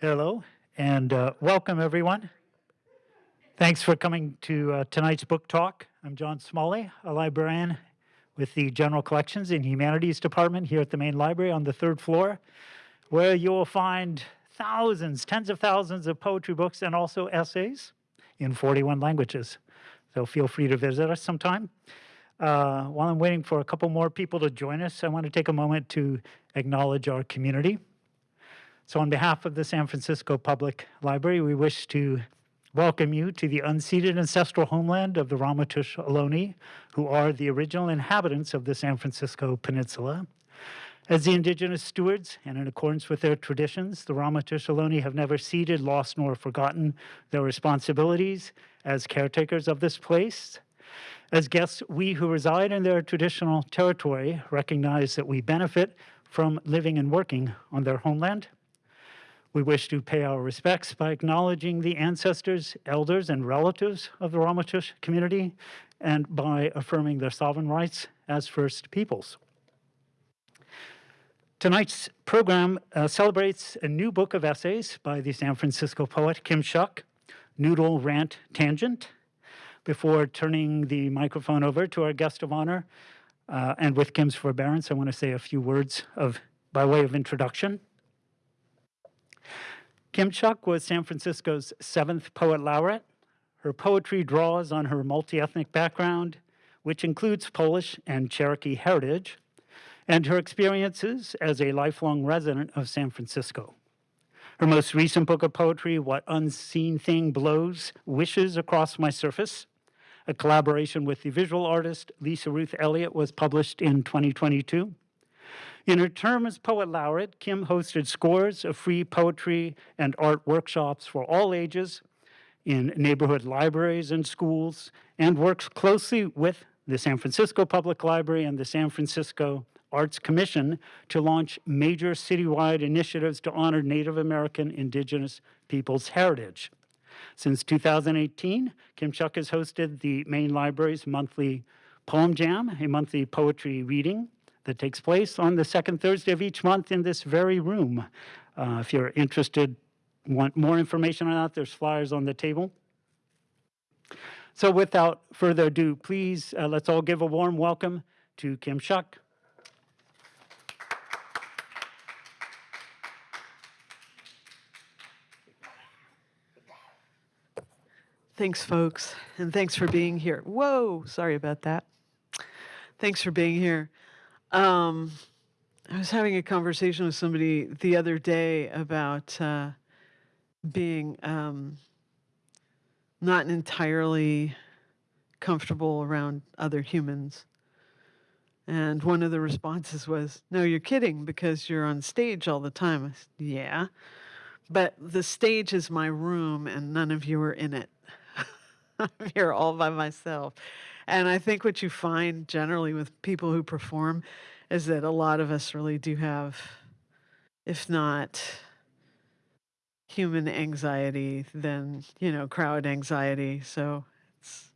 Hello, and uh, welcome everyone. Thanks for coming to uh, tonight's book talk. I'm John Smalley, a librarian with the General Collections and Humanities Department here at the main library on the third floor, where you will find thousands, tens of thousands of poetry books and also essays in 41 languages. So feel free to visit us sometime. Uh, while I'm waiting for a couple more people to join us, I want to take a moment to acknowledge our community. So on behalf of the San Francisco Public Library, we wish to welcome you to the unceded ancestral homeland of the Ramaytush Ohlone, who are the original inhabitants of the San Francisco Peninsula. As the indigenous stewards, and in accordance with their traditions, the Ramaytush Ohlone have never ceded, lost, nor forgotten their responsibilities as caretakers of this place. As guests, we who reside in their traditional territory recognize that we benefit from living and working on their homeland. We wish to pay our respects by acknowledging the ancestors, elders, and relatives of the Ramaytush community and by affirming their sovereign rights as First Peoples. Tonight's program uh, celebrates a new book of essays by the San Francisco poet Kim Shuck, Noodle Rant Tangent, before turning the microphone over to our guest of honor, uh, and with Kim's forbearance, I want to say a few words of by way of introduction. Kim Shuck was San Francisco's seventh poet laureate. Her poetry draws on her multi-ethnic background, which includes Polish and Cherokee heritage, and her experiences as a lifelong resident of San Francisco. Her most recent book of poetry, What Unseen Thing Blows, Wishes Across My Surface, a collaboration with the visual artist Lisa Ruth Elliott was published in 2022. In her term as Poet Laureate, Kim hosted scores of free poetry and art workshops for all ages in neighborhood libraries and schools, and works closely with the San Francisco Public Library and the San Francisco Arts Commission to launch major citywide initiatives to honor Native American indigenous peoples' heritage. Since 2018, Kim Shuck has hosted the main library's monthly Poem Jam, a monthly poetry reading that takes place on the second Thursday of each month in this very room. Uh, if you're interested, want more information on that, there's flyers on the table. So without further ado, please, uh, let's all give a warm welcome to Kim Shuck. Thanks, folks, and thanks for being here. Whoa, sorry about that. Thanks for being here. Um, I was having a conversation with somebody the other day about uh, being um, not entirely comfortable around other humans. And one of the responses was, no, you're kidding because you're on stage all the time. Said, yeah, but the stage is my room and none of you are in it. I'm here all by myself. And I think what you find generally with people who perform is that a lot of us really do have, if not human anxiety, then, you know, crowd anxiety. So it's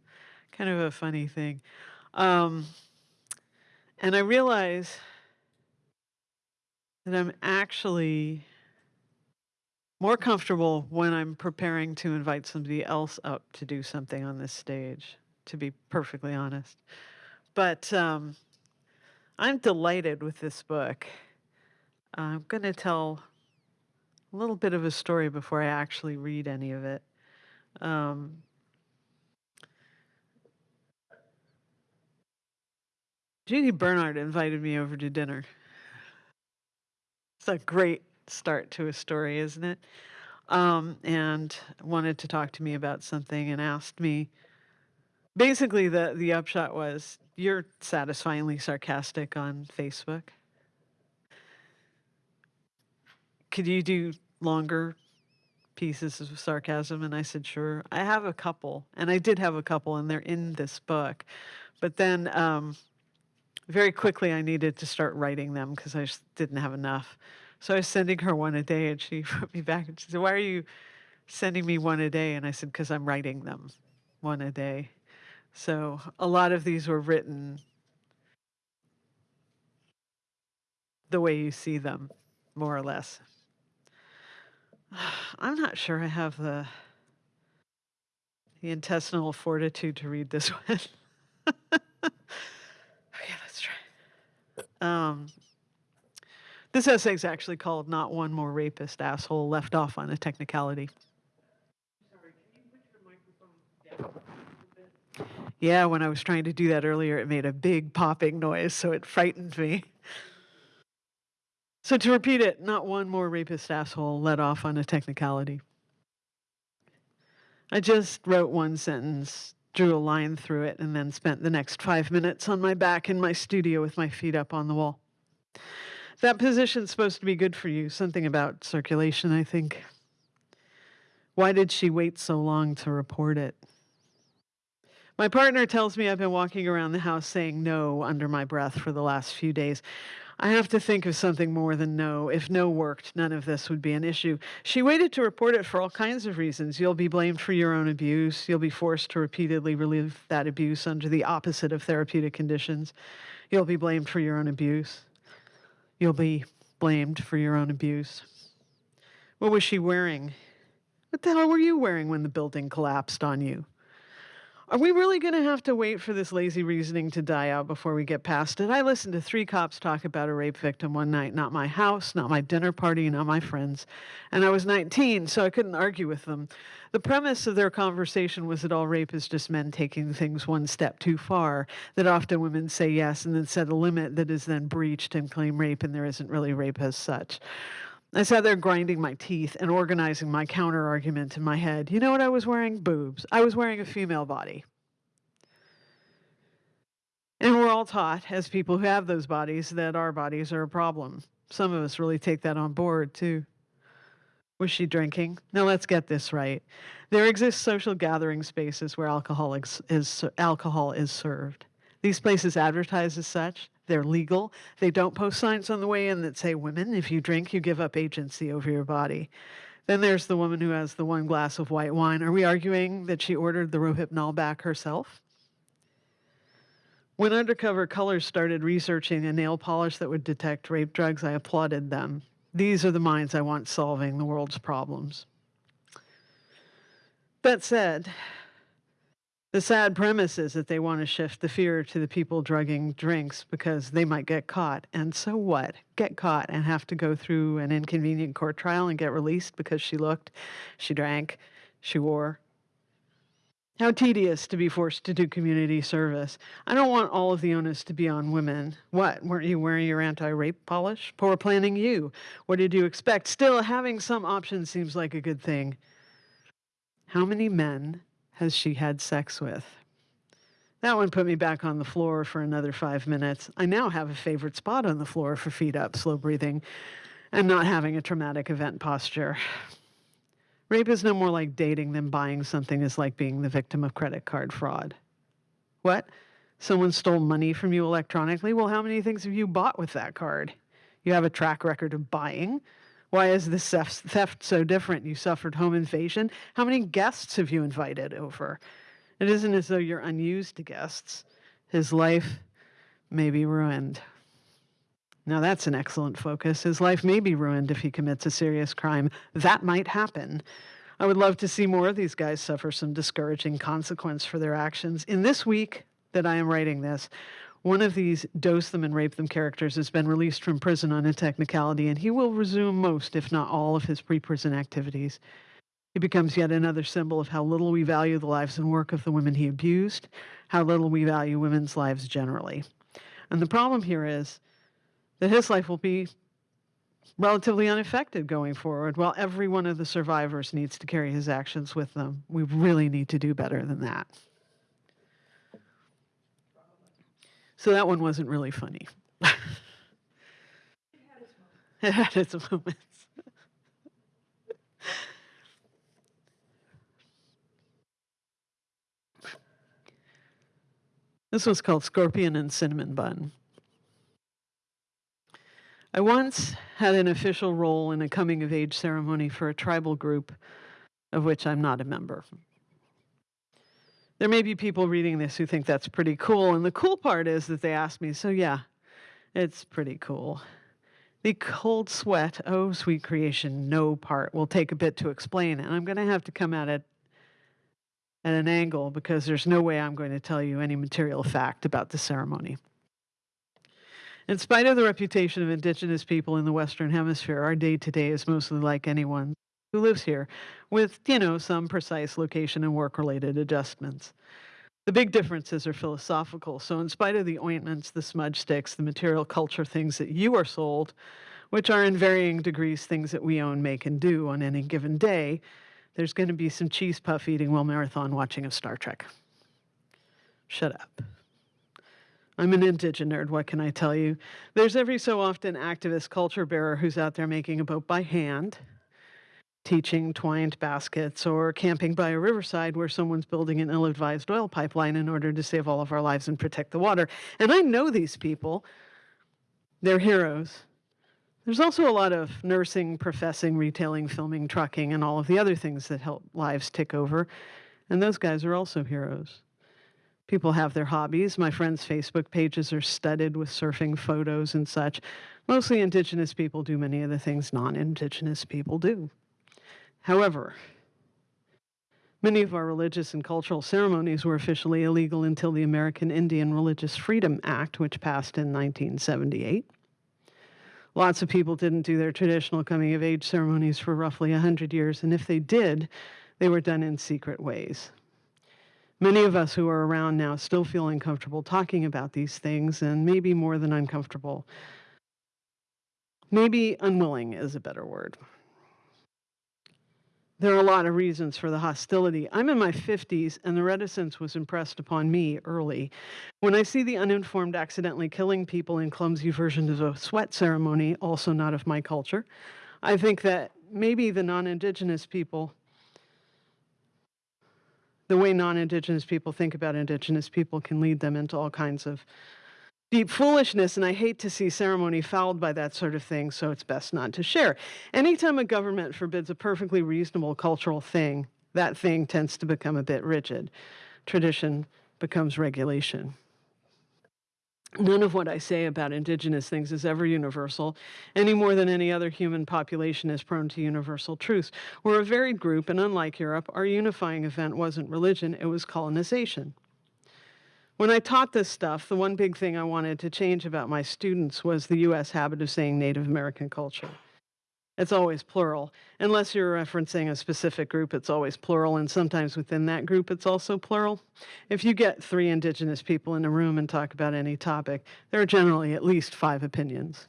kind of a funny thing. Um, and I realize that I'm actually more comfortable when I'm preparing to invite somebody else up to do something on this stage, to be perfectly honest. But um, I'm delighted with this book. I'm going to tell a little bit of a story before I actually read any of it. Um, Judy Bernard invited me over to dinner. It's a great start to a story, isn't it? Um, and wanted to talk to me about something and asked me. Basically, the the upshot was you're satisfyingly sarcastic on Facebook. Could you do longer pieces of sarcasm? And I said, sure. I have a couple, and I did have a couple, and they're in this book. But then um, very quickly, I needed to start writing them because I just didn't have enough. So I was sending her one a day, and she wrote me back and she said, Why are you sending me one a day? And I said, Because I'm writing them one a day. So a lot of these were written the way you see them, more or less. I'm not sure I have the the intestinal fortitude to read this one. okay, let's try. Um, this essay is actually called "Not One More Rapist Asshole Left Off on a Technicality." Yeah, when I was trying to do that earlier, it made a big popping noise, so it frightened me. So to repeat it, not one more rapist asshole let off on a technicality. I just wrote one sentence, drew a line through it, and then spent the next five minutes on my back in my studio with my feet up on the wall. That position's supposed to be good for you. Something about circulation, I think. Why did she wait so long to report it? My partner tells me I've been walking around the house saying no under my breath for the last few days. I have to think of something more than no. If no worked, none of this would be an issue. She waited to report it for all kinds of reasons. You'll be blamed for your own abuse. You'll be forced to repeatedly relieve that abuse under the opposite of therapeutic conditions. You'll be blamed for your own abuse. You'll be blamed for your own abuse. What was she wearing? What the hell were you wearing when the building collapsed on you? Are we really going to have to wait for this lazy reasoning to die out before we get past it? I listened to three cops talk about a rape victim one night, not my house, not my dinner party, not my friends. And I was 19, so I couldn't argue with them. The premise of their conversation was that all rape is just men taking things one step too far, that often women say yes and then set a limit that is then breached and claim rape, and there isn't really rape as such. I sat there grinding my teeth and organizing my counter argument in my head. You know what I was wearing? Boobs. I was wearing a female body. And we're all taught, as people who have those bodies, that our bodies are a problem. Some of us really take that on board, too. Was she drinking? Now let's get this right. There exist social gathering spaces where alcohol is, is, alcohol is served. These places advertise as such. They're legal. They don't post signs on the way in that say, Women, if you drink, you give up agency over your body. Then there's the woman who has the one glass of white wine. Are we arguing that she ordered the Rohypnol back herself? When Undercover Colors started researching a nail polish that would detect rape drugs, I applauded them. These are the minds I want solving the world's problems. That said, the sad premise is that they want to shift the fear to the people drugging drinks because they might get caught. And so what? Get caught and have to go through an inconvenient court trial and get released because she looked, she drank, she wore, how tedious to be forced to do community service. I don't want all of the onus to be on women. What? Weren't you wearing your anti rape polish? Poor planning you. What did you expect? Still, having some options seems like a good thing. How many men has she had sex with? That one put me back on the floor for another five minutes. I now have a favorite spot on the floor for feet up, slow breathing, and not having a traumatic event posture. Rape is no more like dating than buying something is like being the victim of credit card fraud. What? Someone stole money from you electronically? Well, how many things have you bought with that card? You have a track record of buying. Why is this theft so different? You suffered home invasion. How many guests have you invited over? It isn't as though you're unused to guests. His life may be ruined. Now, that's an excellent focus. His life may be ruined if he commits a serious crime. That might happen. I would love to see more of these guys suffer some discouraging consequence for their actions. In this week that I am writing this, one of these dose them and rape them characters has been released from prison on a technicality, and he will resume most, if not all, of his pre prison activities. He becomes yet another symbol of how little we value the lives and work of the women he abused, how little we value women's lives generally. And the problem here is that his life will be relatively unaffected going forward, while every one of the survivors needs to carry his actions with them. We really need to do better than that. So that one wasn't really funny. it had its moments. this was called Scorpion and Cinnamon Bun. I once had an official role in a coming of age ceremony for a tribal group of which I'm not a member. There may be people reading this who think that's pretty cool, and the cool part is that they asked me, so yeah, it's pretty cool. The cold sweat, oh sweet creation, no part will take a bit to explain. And I'm going to have to come at it at an angle because there's no way I'm going to tell you any material fact about the ceremony. In spite of the reputation of indigenous people in the Western Hemisphere, our day to day is mostly like anyone who lives here, with, you know, some precise location and work related adjustments. The big differences are philosophical. So, in spite of the ointments, the smudge sticks, the material culture things that you are sold, which are in varying degrees things that we own, make, and do on any given day, there's going to be some cheese puff eating while marathon watching of Star Trek. Shut up. I'm an indigenous nerd, what can I tell you? There's every so often activist culture bearer who's out there making a boat by hand, teaching twined baskets, or camping by a riverside where someone's building an ill advised oil pipeline in order to save all of our lives and protect the water. And I know these people, they're heroes. There's also a lot of nursing, professing, retailing, filming, trucking, and all of the other things that help lives tick over. And those guys are also heroes. People have their hobbies. My friends' Facebook pages are studded with surfing photos and such. Mostly indigenous people do many of the things non indigenous people do. However, many of our religious and cultural ceremonies were officially illegal until the American Indian Religious Freedom Act, which passed in 1978. Lots of people didn't do their traditional coming of age ceremonies for roughly 100 years, and if they did, they were done in secret ways. Many of us who are around now still feel uncomfortable talking about these things, and maybe more than uncomfortable. Maybe unwilling is a better word. There are a lot of reasons for the hostility. I'm in my 50s, and the reticence was impressed upon me early. When I see the uninformed accidentally killing people in clumsy versions of a sweat ceremony, also not of my culture, I think that maybe the non Indigenous people the way non Indigenous people think about Indigenous people can lead them into all kinds of deep foolishness. And I hate to see ceremony fouled by that sort of thing, so it's best not to share. Anytime a government forbids a perfectly reasonable cultural thing, that thing tends to become a bit rigid. Tradition becomes regulation. None of what I say about indigenous things is ever universal, any more than any other human population is prone to universal truths. We're a varied group, and unlike Europe, our unifying event wasn't religion, it was colonization. When I taught this stuff, the one big thing I wanted to change about my students was the US habit of saying Native American culture. It's always plural. Unless you're referencing a specific group, it's always plural, and sometimes within that group, it's also plural. If you get three indigenous people in a room and talk about any topic, there are generally at least five opinions.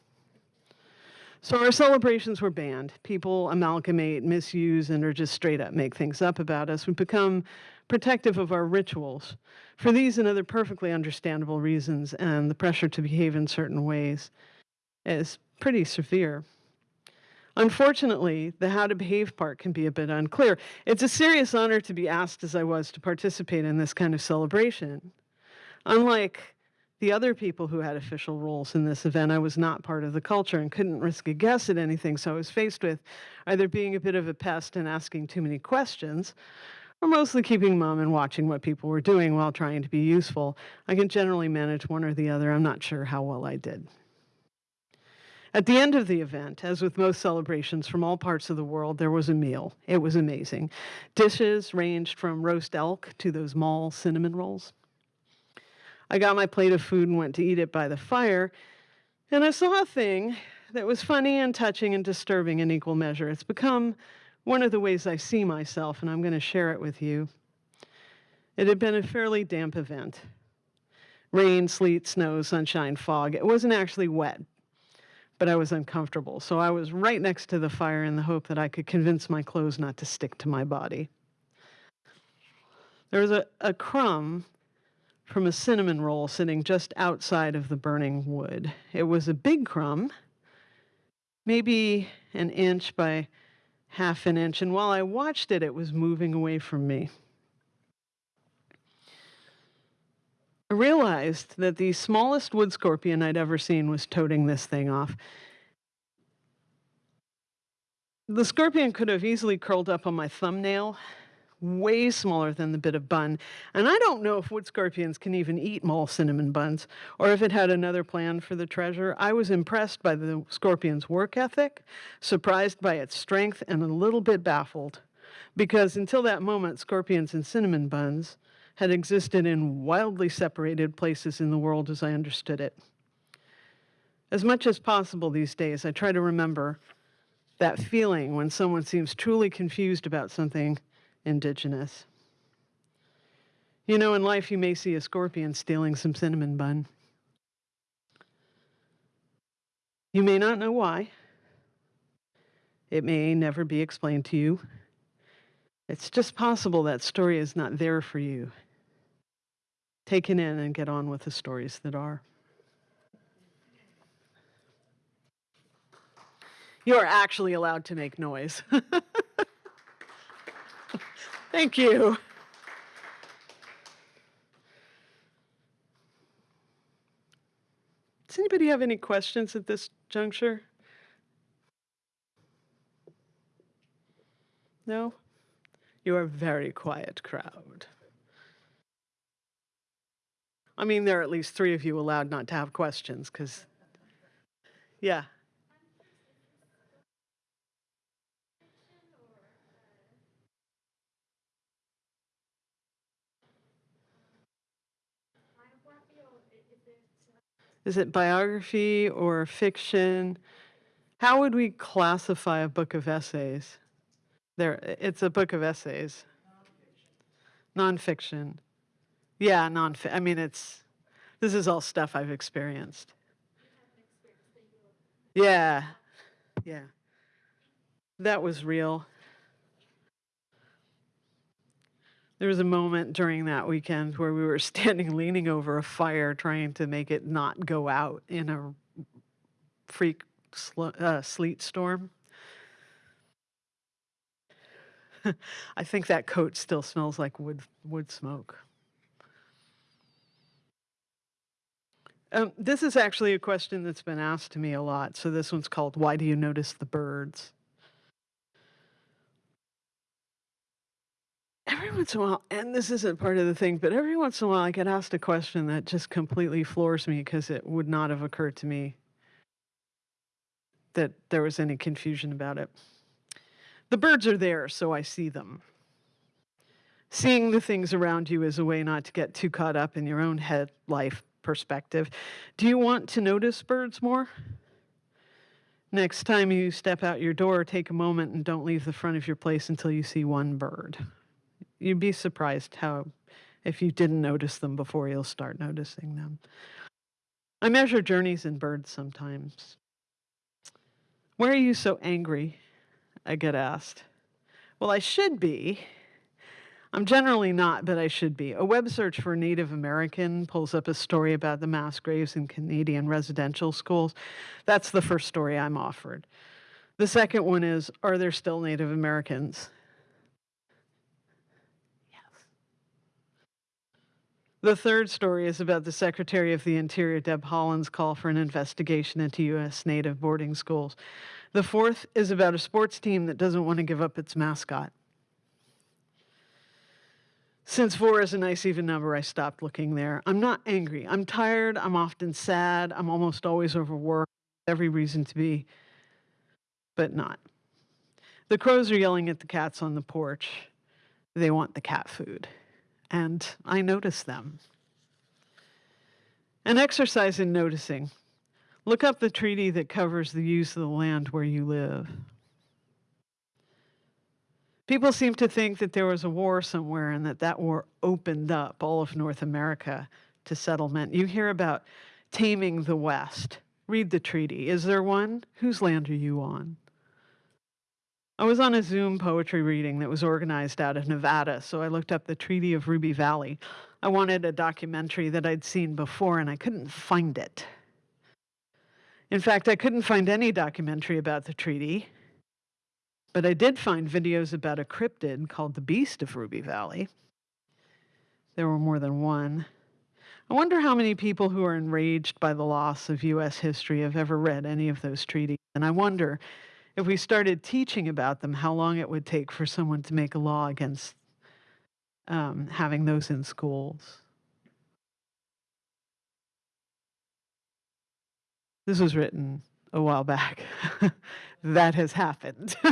So our celebrations were banned. People amalgamate, misuse, and or just straight up make things up about us. We become protective of our rituals for these and other perfectly understandable reasons, and the pressure to behave in certain ways is pretty severe. Unfortunately, the how to behave part can be a bit unclear. It's a serious honor to be asked, as I was, to participate in this kind of celebration. Unlike the other people who had official roles in this event, I was not part of the culture and couldn't risk a guess at anything, so I was faced with either being a bit of a pest and asking too many questions, or mostly keeping mum and watching what people were doing while trying to be useful. I can generally manage one or the other. I'm not sure how well I did. At the end of the event, as with most celebrations from all parts of the world, there was a meal. It was amazing. Dishes ranged from roast elk to those mall cinnamon rolls. I got my plate of food and went to eat it by the fire, and I saw a thing that was funny and touching and disturbing in equal measure. It's become one of the ways I see myself, and I'm going to share it with you. It had been a fairly damp event rain, sleet, snow, sunshine, fog. It wasn't actually wet, but I was uncomfortable. So I was right next to the fire in the hope that I could convince my clothes not to stick to my body. There was a, a crumb from a cinnamon roll sitting just outside of the burning wood. It was a big crumb, maybe an inch by half an inch, and while I watched it, it was moving away from me. I realized that the smallest wood scorpion I'd ever seen was toting this thing off. The scorpion could have easily curled up on my thumbnail way smaller than the bit of bun. And I don't know if wood scorpions can even eat mole cinnamon buns or if it had another plan for the treasure. I was impressed by the scorpion's work ethic, surprised by its strength, and a little bit baffled. Because until that moment, scorpions and cinnamon buns had existed in wildly separated places in the world as I understood it. As much as possible these days, I try to remember that feeling when someone seems truly confused about something indigenous. You know, in life, you may see a scorpion stealing some cinnamon bun. You may not know why. It may never be explained to you. It's just possible that story is not there for you. Take it in and get on with the stories that are. You are actually allowed to make noise. Thank you. Does anybody have any questions at this juncture? No? You are a very quiet crowd. I mean, there are at least three of you allowed not to have questions, because, yeah. Is it biography or fiction? How would we classify a book of essays? There, it's a book of essays. Non fiction. Nonfiction. Yeah, non. I mean, it's. This is all stuff I've experienced. Yeah, yeah. That was real. There was a moment during that weekend where we were standing leaning over a fire trying to make it not go out in a freak uh, sleet storm. I think that coat still smells like wood wood smoke. Um, this is actually a question that's been asked to me a lot. So this one's called "Why do you notice the birds?" Every once in a while, and this isn't part of the thing, but every once in a while I get asked a question that just completely floors me because it would not have occurred to me that there was any confusion about it. The birds are there, so I see them. Seeing the things around you is a way not to get too caught up in your own head life perspective. Do you want to notice birds more? Next time you step out your door, take a moment and don't leave the front of your place until you see one bird. You'd be surprised how, if you didn't notice them before, you'll start noticing them. I measure journeys in birds sometimes. Why are you so angry? I get asked. Well, I should be. I'm generally not, but I should be. A web search for Native American pulls up a story about the mass graves in Canadian residential schools. That's the first story I'm offered. The second one is Are there still Native Americans? The third story is about the Secretary of the Interior, Deb Haaland's call for an investigation into U.S. Native boarding schools. The fourth is about a sports team that doesn't want to give up its mascot. Since four is a nice even number, I stopped looking there. I'm not angry. I'm tired. I'm often sad. I'm almost always overworked. Every reason to be, but not. The crows are yelling at the cats on the porch. They want the cat food. And I notice them. An exercise in noticing. Look up the treaty that covers the use of the land where you live. People seem to think that there was a war somewhere and that that war opened up all of North America to settlement. You hear about taming the West. Read the treaty. Is there one? Whose land are you on? I was on a Zoom poetry reading that was organized out of Nevada, so I looked up the Treaty of Ruby Valley. I wanted a documentary that I'd seen before, and I couldn't find it. In fact, I couldn't find any documentary about the treaty. But I did find videos about a cryptid called the Beast of Ruby Valley. There were more than one. I wonder how many people who are enraged by the loss of U.S. history have ever read any of those treaties. And I wonder if we started teaching about them, how long it would take for someone to make a law against um, having those in schools. This was written a while back. that has happened.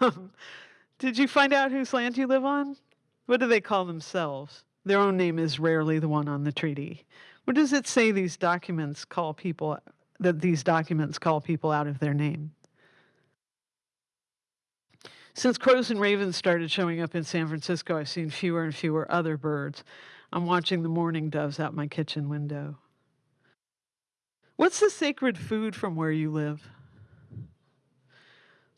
Um, Did you find out whose land you live on? What do they call themselves? Their own name is rarely the one on the treaty. What does it say these documents call people, that these documents call people out of their name? Since crows and ravens started showing up in San Francisco, I've seen fewer and fewer other birds. I'm watching the mourning doves out my kitchen window. What's the sacred food from where you live?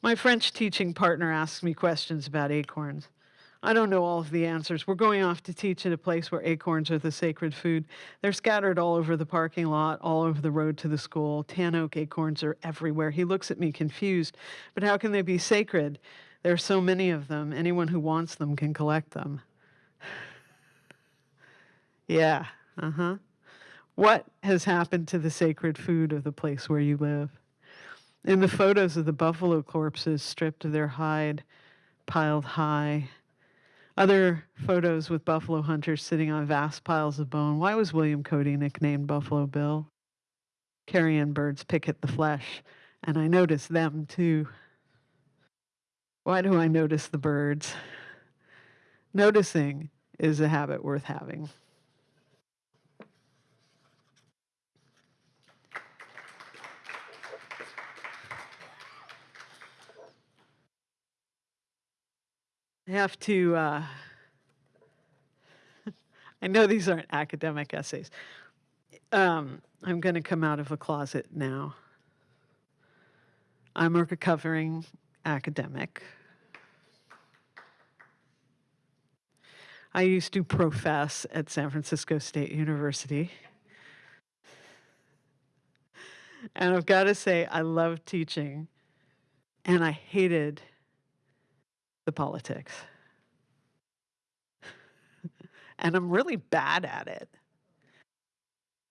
My French teaching partner asks me questions about acorns. I don't know all of the answers. We're going off to teach at a place where acorns are the sacred food. They're scattered all over the parking lot, all over the road to the school. Tan oak acorns are everywhere. He looks at me confused. But how can they be sacred? There are so many of them. Anyone who wants them can collect them. yeah, uh huh. What has happened to the sacred food of the place where you live? In the photos of the buffalo corpses stripped of their hide, piled high. Other photos with buffalo hunters sitting on vast piles of bone. Why was William Cody nicknamed Buffalo Bill? Carrion birds pick at the flesh, and I notice them too. Why do I notice the birds? Noticing is a habit worth having. I have to, uh, I know these aren't academic essays. Um, I'm going to come out of a closet now. I'm a recovering academic. I used to profess at San Francisco State University. And I've got to say, I love teaching, and I hated the politics. and I'm really bad at it.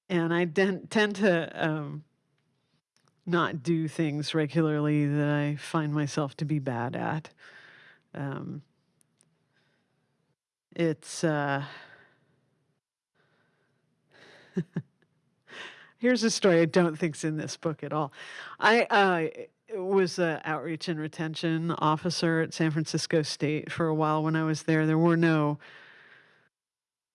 And I tend to um, not do things regularly that I find myself to be bad at. Um, it's. Uh, Here's a story I don't think's in this book at all. I uh, was an outreach and retention officer at San Francisco State for a while when I was there. There were no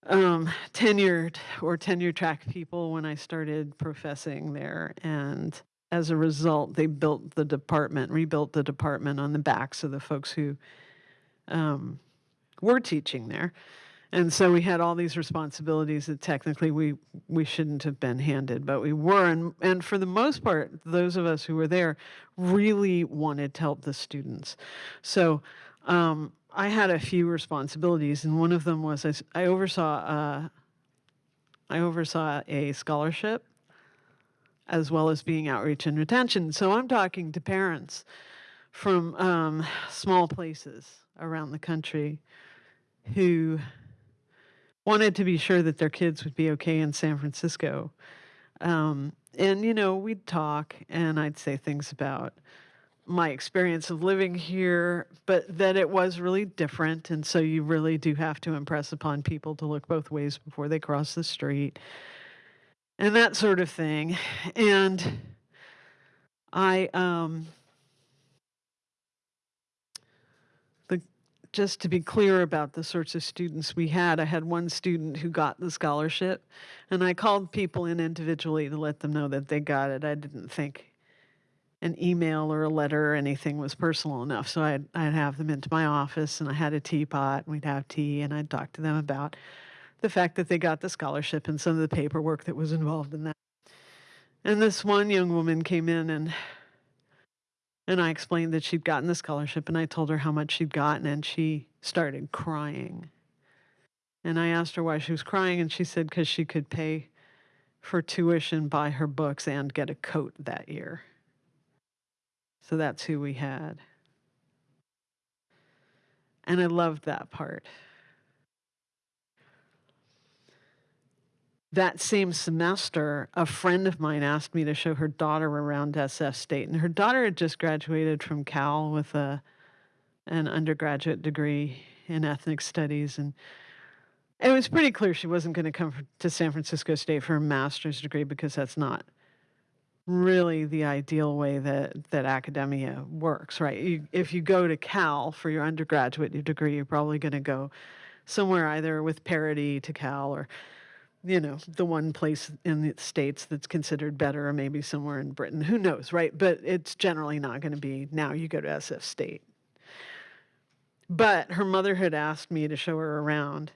um, tenured or tenure track people when I started professing there. And as a result, they built the department, rebuilt the department on the backs of the folks who um, were teaching there. And so we had all these responsibilities that technically we we shouldn't have been handed, but we were. And and for the most part, those of us who were there really wanted to help the students. So um, I had a few responsibilities, and one of them was I, I oversaw uh, I oversaw a scholarship as well as being outreach and retention. So I'm talking to parents from um, small places around the country who wanted to be sure that their kids would be okay in San Francisco. Um, and, you know, we'd talk and I'd say things about my experience of living here, but that it was really different. And so you really do have to impress upon people to look both ways before they cross the street and that sort of thing. And I, um, the just to be clear about the sorts of students we had, I had one student who got the scholarship, and I called people in individually to let them know that they got it. I didn't think an email or a letter or anything was personal enough, so I'd, I'd have them into my office, and I had a teapot, and we'd have tea, and I'd talk to them about the fact that they got the scholarship and some of the paperwork that was involved in that. And this one young woman came in and and I explained that she'd gotten the scholarship and I told her how much she'd gotten and she started crying. And I asked her why she was crying and she said because she could pay for tuition, buy her books, and get a coat that year. So that's who we had. And I loved that part. That same semester, a friend of mine asked me to show her daughter around SF State, and her daughter had just graduated from Cal with a an undergraduate degree in ethnic studies. And it was pretty clear she wasn't going to come to San Francisco State for a master's degree because that's not really the ideal way that, that academia works, right? You, if you go to Cal for your undergraduate degree, you're probably going to go somewhere either with parity to Cal or you know, the one place in the States that's considered better, or maybe somewhere in Britain. Who knows, right? But it's generally not going to be now you go to SF State. But her mother had asked me to show her around,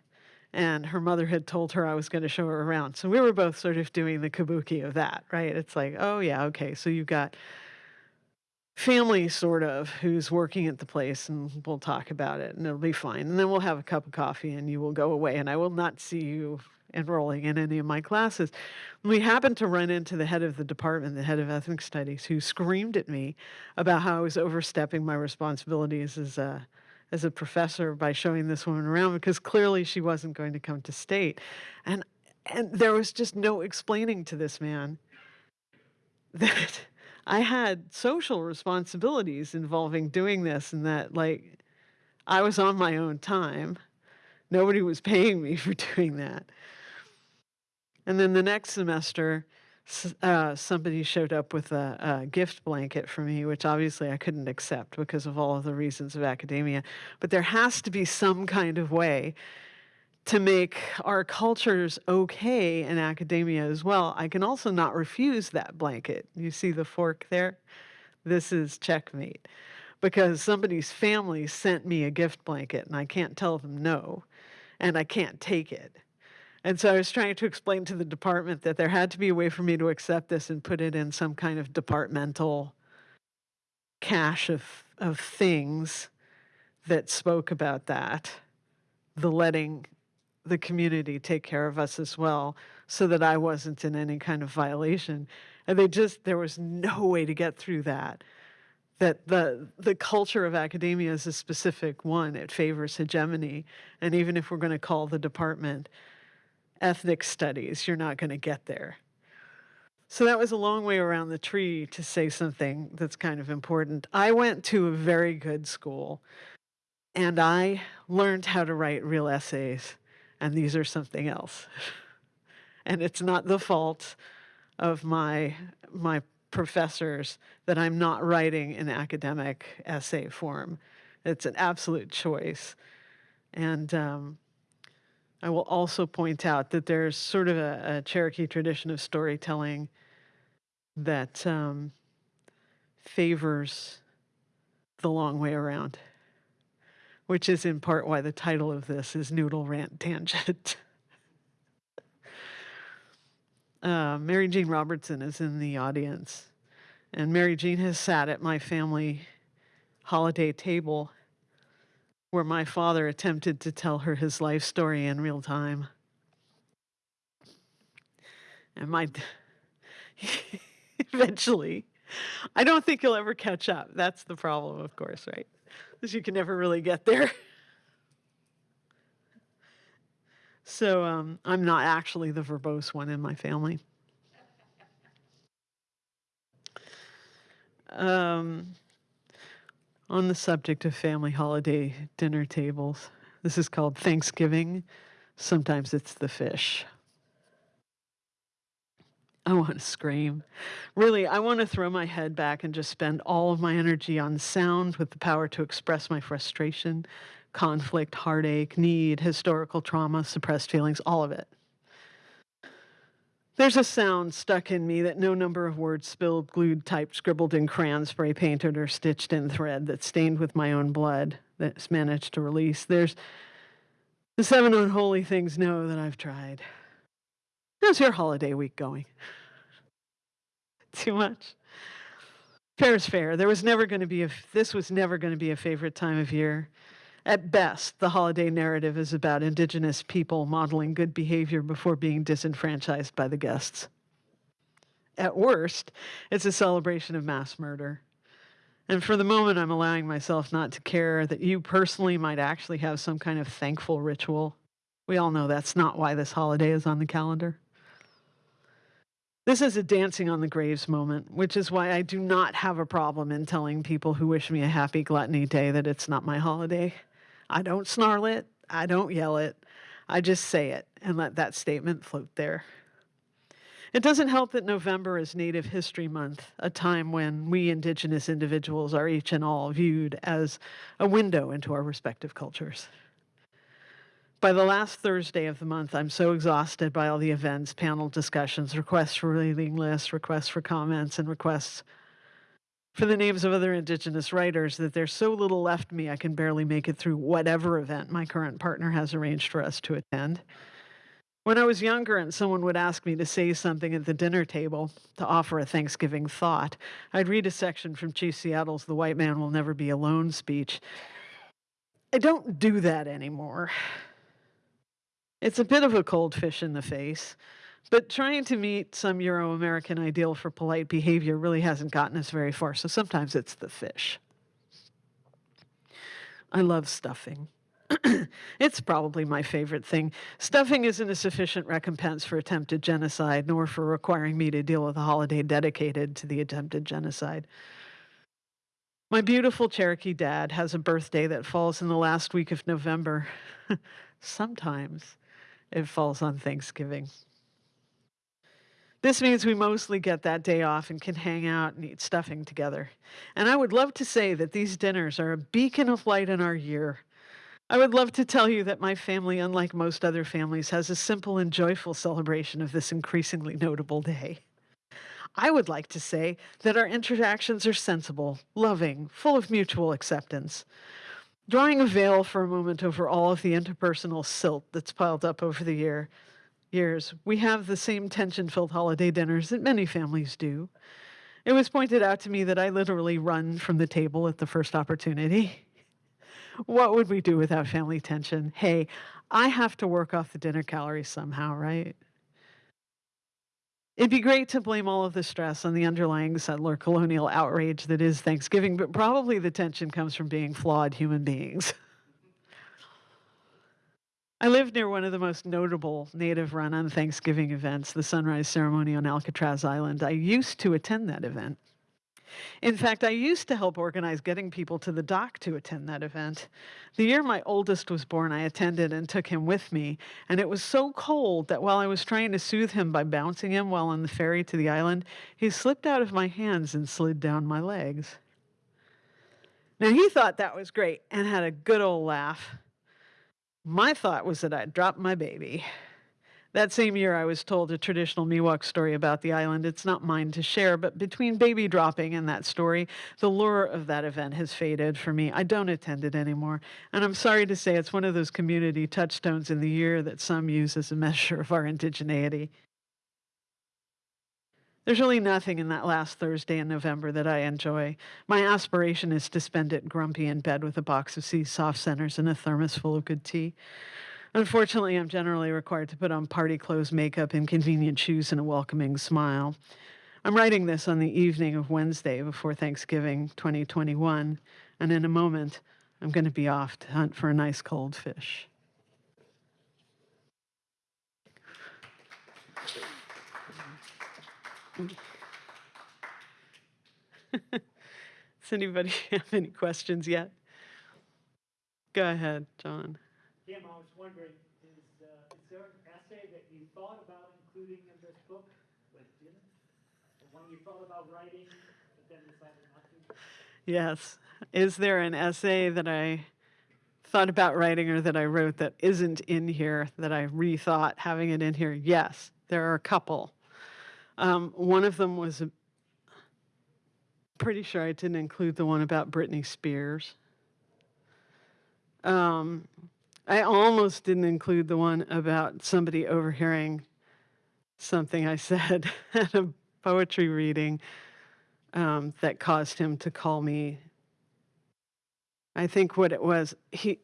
and her mother had told her I was going to show her around. So we were both sort of doing the kabuki of that, right? It's like, oh, yeah, okay. So you've got family, sort of, who's working at the place, and we'll talk about it, and it'll be fine. And then we'll have a cup of coffee, and you will go away, and I will not see you enrolling in any of my classes. We happened to run into the head of the department, the head of ethnic studies, who screamed at me about how I was overstepping my responsibilities as a as a professor by showing this woman around because clearly she wasn't going to come to state. And and there was just no explaining to this man that I had social responsibilities involving doing this and that like I was on my own time. Nobody was paying me for doing that. And then the next semester, uh, somebody showed up with a, a gift blanket for me, which obviously I couldn't accept because of all of the reasons of academia. But there has to be some kind of way to make our cultures okay in academia as well. I can also not refuse that blanket. You see the fork there? This is checkmate because somebody's family sent me a gift blanket and I can't tell them no and I can't take it. And so I was trying to explain to the department that there had to be a way for me to accept this and put it in some kind of departmental cache of, of things that spoke about that, the letting the community take care of us as well, so that I wasn't in any kind of violation. And they just, there was no way to get through that. That the, the culture of academia is a specific one, it favors hegemony. And even if we're going to call the department ethnic studies, you're not going to get there. So that was a long way around the tree to say something that's kind of important. I went to a very good school and I learned how to write real essays, and these are something else. and it's not the fault of my my professors that I'm not writing in academic essay form. It's an absolute choice. And um, I will also point out that there's sort of a, a Cherokee tradition of storytelling that um, favors the long way around, which is in part why the title of this is Noodle Rant Tangent. uh, Mary Jean Robertson is in the audience, and Mary Jean has sat at my family holiday table where my father attempted to tell her his life story in real time. And my eventually, I don't think he'll ever catch up. That's the problem, of course, right? Because you can never really get there. So um, I'm not actually the verbose one in my family. Um, on the subject of family holiday dinner tables, this is called Thanksgiving. Sometimes it's the fish. I want to scream. Really, I want to throw my head back and just spend all of my energy on sound with the power to express my frustration, conflict, heartache, need, historical trauma, suppressed feelings, all of it. There's a sound stuck in me that no number of words spilled, glued, typed, scribbled in crayon, spray painted, or stitched in thread that's stained with my own blood that's managed to release. There's the seven unholy things know that I've tried. How's your holiday week going? Too much? Fair is fair. There was never going to be a, this was never going to be a favorite time of year. At best, the holiday narrative is about indigenous people modeling good behavior before being disenfranchised by the guests. At worst, it's a celebration of mass murder. And for the moment, I'm allowing myself not to care that you personally might actually have some kind of thankful ritual. We all know that's not why this holiday is on the calendar. This is a dancing on the graves moment, which is why I do not have a problem in telling people who wish me a happy gluttony day that it's not my holiday. I don't snarl it, I don't yell it, I just say it and let that statement float there. It doesn't help that November is Native History Month, a time when we Indigenous individuals are each and all viewed as a window into our respective cultures. By the last Thursday of the month, I'm so exhausted by all the events, panel discussions, requests for reading lists, requests for comments, and requests for the names of other Indigenous writers that there's so little left me I can barely make it through whatever event my current partner has arranged for us to attend. When I was younger and someone would ask me to say something at the dinner table to offer a Thanksgiving thought, I'd read a section from Chief Seattle's The White Man Will Never Be Alone speech. I don't do that anymore. It's a bit of a cold fish in the face, but trying to meet some Euro American ideal for polite behavior really hasn't gotten us very far, so sometimes it's the fish. I love stuffing. it's probably my favorite thing. Stuffing isn't a sufficient recompense for attempted genocide, nor for requiring me to deal with a holiday dedicated to the attempted genocide. My beautiful Cherokee dad has a birthday that falls in the last week of November. Sometimes it falls on Thanksgiving. This means we mostly get that day off and can hang out and eat stuffing together. And I would love to say that these dinners are a beacon of light in our year. I would love to tell you that my family, unlike most other families, has a simple and joyful celebration of this increasingly notable day. I would like to say that our interactions are sensible, loving, full of mutual acceptance. Drawing a veil for a moment over all of the interpersonal silt that's piled up over the year, years, we have the same tension filled holiday dinners that many families do. It was pointed out to me that I literally run from the table at the first opportunity. what would we do without family tension? Hey, I have to work off the dinner calories somehow, right? It'd be great to blame all of the stress on the underlying settler colonial outrage that is Thanksgiving, but probably the tension comes from being flawed human beings. I live near one of the most notable native run on Thanksgiving events, the sunrise ceremony on Alcatraz Island. I used to attend that event. In fact, I used to help organize getting people to the dock to attend that event. The year my oldest was born, I attended and took him with me, and it was so cold that while I was trying to soothe him by bouncing him while on the ferry to the island, he slipped out of my hands and slid down my legs. Now, he thought that was great and had a good old laugh. My thought was that I'd dropped my baby. That same year, I was told a traditional Miwok story about the island. It's not mine to share, but between baby dropping and that story, the lure of that event has faded for me. I don't attend it anymore. And I'm sorry to say it's one of those community touchstones in the year that some use as a measure of our indigeneity. There's really nothing in that last Thursday in November that I enjoy. My aspiration is to spend it grumpy in bed with a box of See's soft centers and a thermos full of good tea. Unfortunately, I'm generally required to put on party clothes, makeup, inconvenient shoes, and a welcoming smile. I'm writing this on the evening of Wednesday before Thanksgiving 2021, and in a moment, I'm going to be off to hunt for a nice cold fish. Does anybody have any questions yet? Go ahead, John. Kim, I was wondering, is, uh, is there an essay that you thought about including in this book, but didn't? Or one you thought about writing, but then decided not to? Yes. Is there an essay that I thought about writing or that I wrote that isn't in here that I rethought having it in here? Yes, there are a couple. Um, one of them was a, pretty sure I didn't include the one about Britney Spears. Um, I almost didn't include the one about somebody overhearing something I said at a poetry reading um, that caused him to call me. I think what it was, he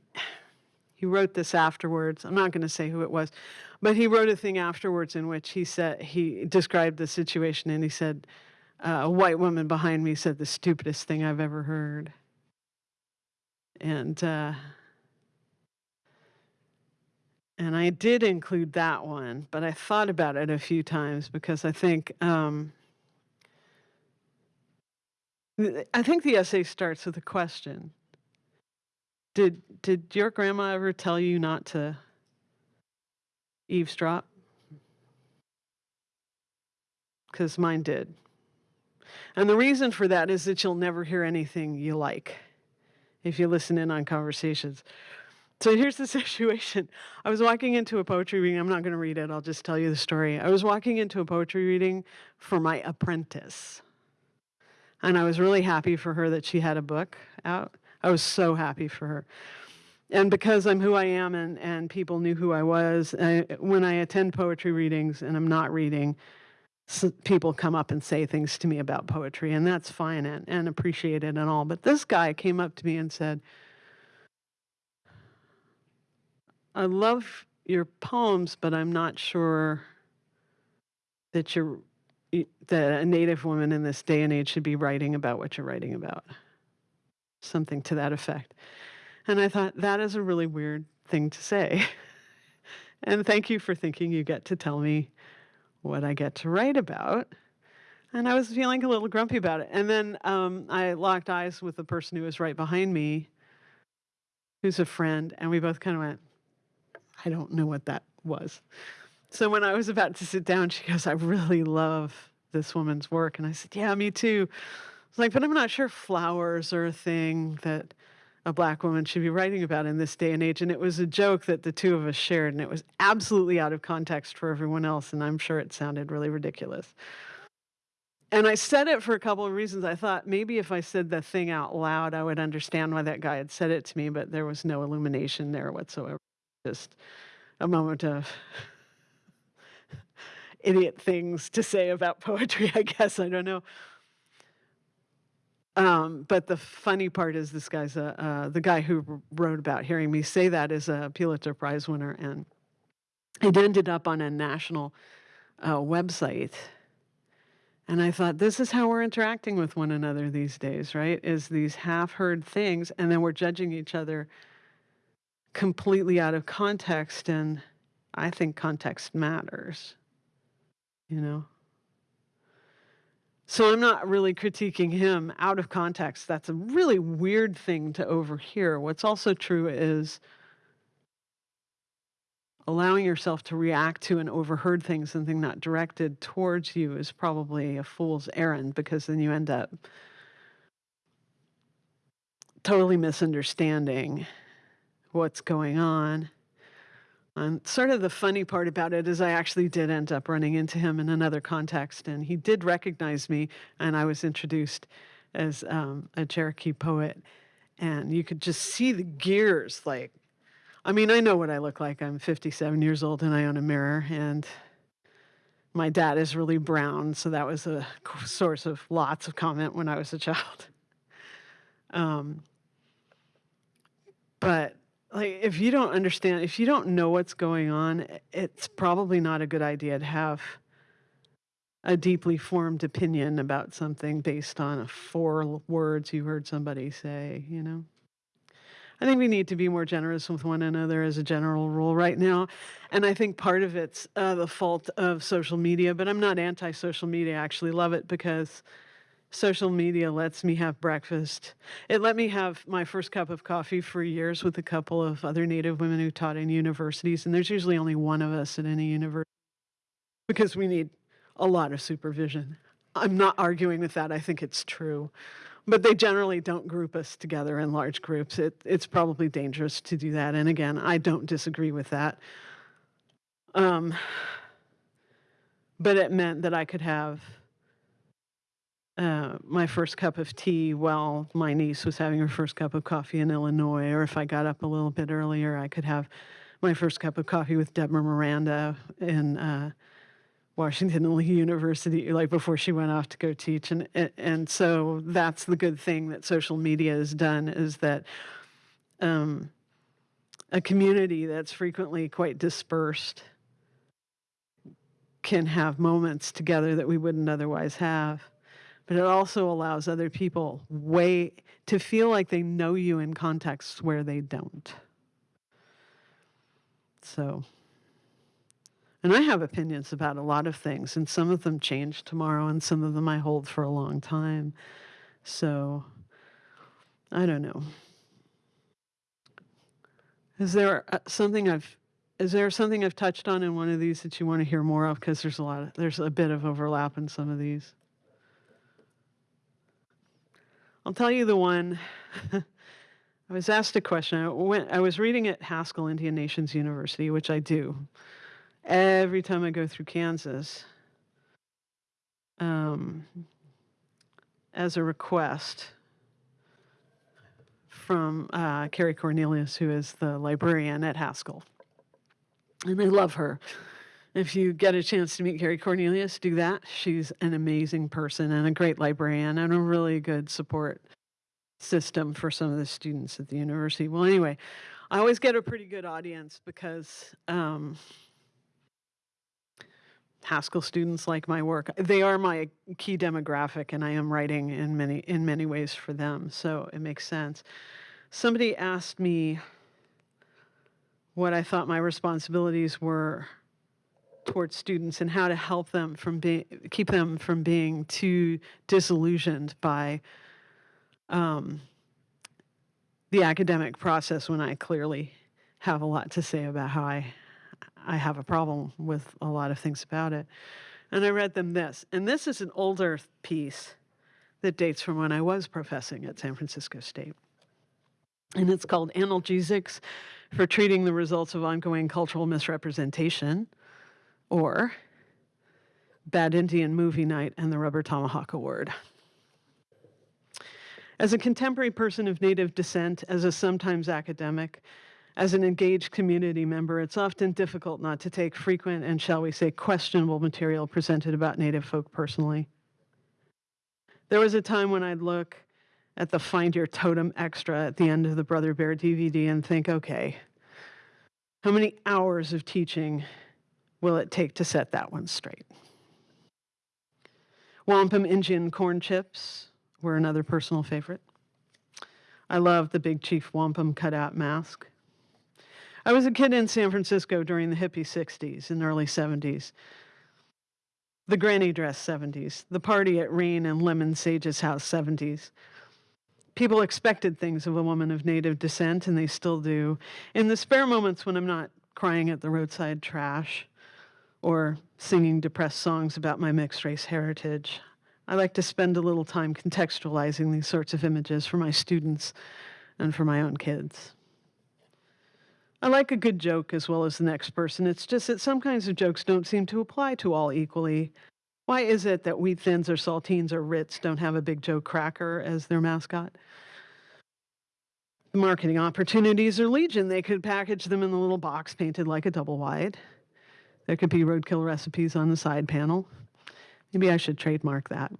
he wrote this afterwards. I'm not going to say who it was, but he wrote a thing afterwards in which he said he described the situation and he said, uh, "A white woman behind me said the stupidest thing I've ever heard," and uh, and I did include that one, but I thought about it a few times because I think um, I think the essay starts with a question. Did did your grandma ever tell you not to eavesdrop? Because mine did. And the reason for that is that you'll never hear anything you like if you listen in on conversations. So here's the situation. I was walking into a poetry reading. I'm not going to read it. I'll just tell you the story. I was walking into a poetry reading for my apprentice. And I was really happy for her that she had a book out. I was so happy for her. And because I'm who I am and, and people knew who I was, I, when I attend poetry readings and I'm not reading, s people come up and say things to me about poetry, and that's fine and, and appreciated and all. But this guy came up to me and said, I love your poems, but I'm not sure that you're that a native woman in this day and age should be writing about what you're writing about. Something to that effect. And I thought that is a really weird thing to say. and thank you for thinking you get to tell me what I get to write about. And I was feeling a little grumpy about it. And then um, I locked eyes with the person who was right behind me, who's a friend, and we both kind of went, I don't know what that was. So when I was about to sit down, she goes, I really love this woman's work. And I said, Yeah, me too. Was like, but I'm not sure flowers are a thing that a black woman should be writing about in this day and age. And it was a joke that the two of us shared, and it was absolutely out of context for everyone else. And I'm sure it sounded really ridiculous. And I said it for a couple of reasons. I thought maybe if I said the thing out loud, I would understand why that guy had said it to me, but there was no illumination there whatsoever. Just a moment of idiot things to say about poetry, I guess. I don't know. Um, but the funny part is this guy's a, uh, the guy who wrote about hearing me say that is a Pulitzer Prize winner, and it ended up on a national uh, website. And I thought, this is how we're interacting with one another these days, right? Is these half heard things, and then we're judging each other completely out of context. And I think context matters, you know? So I'm not really critiquing him out of context. That's a really weird thing to overhear. What's also true is allowing yourself to react to an overheard thing, something not directed towards you, is probably a fool's errand because then you end up totally misunderstanding what's going on. And sort of the funny part about it is I actually did end up running into him in another context, and he did recognize me, and I was introduced as um, a Cherokee poet, and you could just see the gears. Like, I mean, I know what I look like. I'm 57 years old, and I own a mirror, and my dad is really brown, so that was a source of lots of comment when I was a child. Um, but like if you don't understand if you don't know what's going on it's probably not a good idea to have a deeply formed opinion about something based on four words you heard somebody say you know? I think we need to be more generous with one another as a general rule right now and i think part of it's uh, the fault of social media but i'm not anti-social media i actually love it because Social media lets me have breakfast. It let me have my first cup of coffee for years with a couple of other Native women who taught in universities. And there's usually only one of us at any university because we need a lot of supervision. I'm not arguing with that. I think it's true. But they generally don't group us together in large groups. It, it's probably dangerous to do that. And again, I don't disagree with that. Um, but it meant that I could have uh, my first cup of tea while my niece was having her first cup of coffee in Illinois, or if I got up a little bit earlier, I could have my first cup of coffee with Deborah Miranda in uh, Washington University, like before she went off to go teach. And and and so that's the good thing that social media has done is that um, a community that's frequently quite dispersed can have moments together that we wouldn't otherwise have but it also allows other people way to feel like they know you in contexts where they don't. So, and I have opinions about a lot of things, and some of them change tomorrow, and some of them I hold for a long time. So, I don't know. Is there uh, something I've is there something I've touched on in one of these that you want to hear more of? Because there's a lot of, there's a bit of overlap in some of these. I'll tell you the one. I was asked a question. I, went, I was reading at Haskell Indian Nations University, which I do every time I go through Kansas, um, as a request from uh, Carrie Cornelius, who is the librarian at Haskell. And I love her. If you get a chance to meet Carrie Cornelius, do that. She's an amazing person and a great librarian and a really good support system for some of the students at the university. Well, anyway, I always get a pretty good audience because um, Haskell students like my work. They are my key demographic, and I am writing in many in many ways for them, so it makes sense. Somebody asked me what I thought my responsibilities were towards students and how to help them from being keep them from being too disillusioned by um, the academic process when I clearly have a lot to say about how I I have a problem with a lot of things about it. And I read them this, and this is an older piece that dates from when I was professing at San Francisco State. And it's called Analgesics for Treating the Results of Ongoing Cultural Misrepresentation, or Bad Indian Movie Night and the Rubber Tomahawk Award. As a contemporary person of Native descent, as a sometimes academic, as an engaged community member, it's often difficult not to take frequent and, shall we say, questionable material presented about Native folk personally. There was a time when I'd look at the Find Your Totem extra at the end of the Brother Bear DVD and think, okay, how many hours of teaching will it take to set that one straight? Wampum Indian corn chips were another personal favorite. I love the Big Chief Wampum cutout mask. I was a kid in San Francisco during the hippie 60s and early 70s. The granny dress 70s, the party at Rain and Lemon Sage's house 70s. People expected things of a woman of native descent, and they still do. In the spare moments when I'm not crying at the roadside trash or singing depressed songs about my mixed race heritage, I like to spend a little time contextualizing these sorts of images for my students and for my own kids. I like a good joke as well as the next person. It's just that some kinds of jokes don't seem to apply to all equally. Why is it that Wheat Thins or Saltines or Ritz don't have a Big Joe cracker as their mascot? The marketing opportunities are legion. They could package them in a little box painted like a double wide. There could be roadkill recipes on the side panel. Maybe I should trademark that.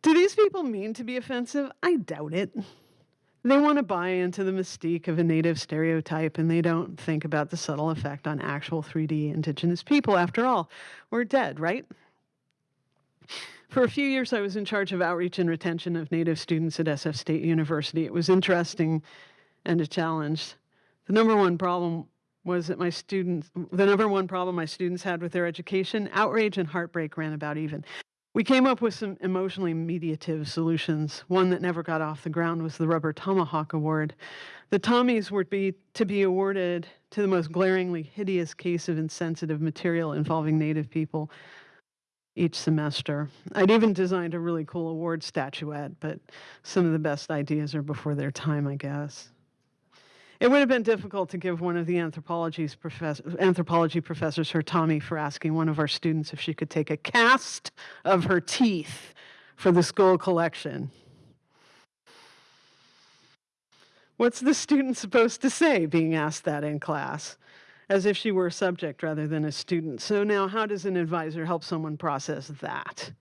Do these people mean to be offensive? I doubt it. They want to buy into the mystique of a native stereotype and they don't think about the subtle effect on actual 3D indigenous people. After all, we're dead, right? For a few years, I was in charge of outreach and retention of Native students at SF State University. It was interesting and a challenge. The number one problem was that my students, the number one problem my students had with their education, outrage and heartbreak ran about even. We came up with some emotionally mediative solutions. One that never got off the ground was the Rubber Tomahawk Award. The Tommies were be, to be awarded to the most glaringly hideous case of insensitive material involving Native people each semester. I'd even designed a really cool award statuette, but some of the best ideas are before their time, I guess. It would have been difficult to give one of the anthropology's professor, anthropology professors her Tommy for asking one of our students if she could take a cast of her teeth for the school collection. What's the student supposed to say being asked that in class? As if she were a subject rather than a student. So now how does an advisor help someone process that?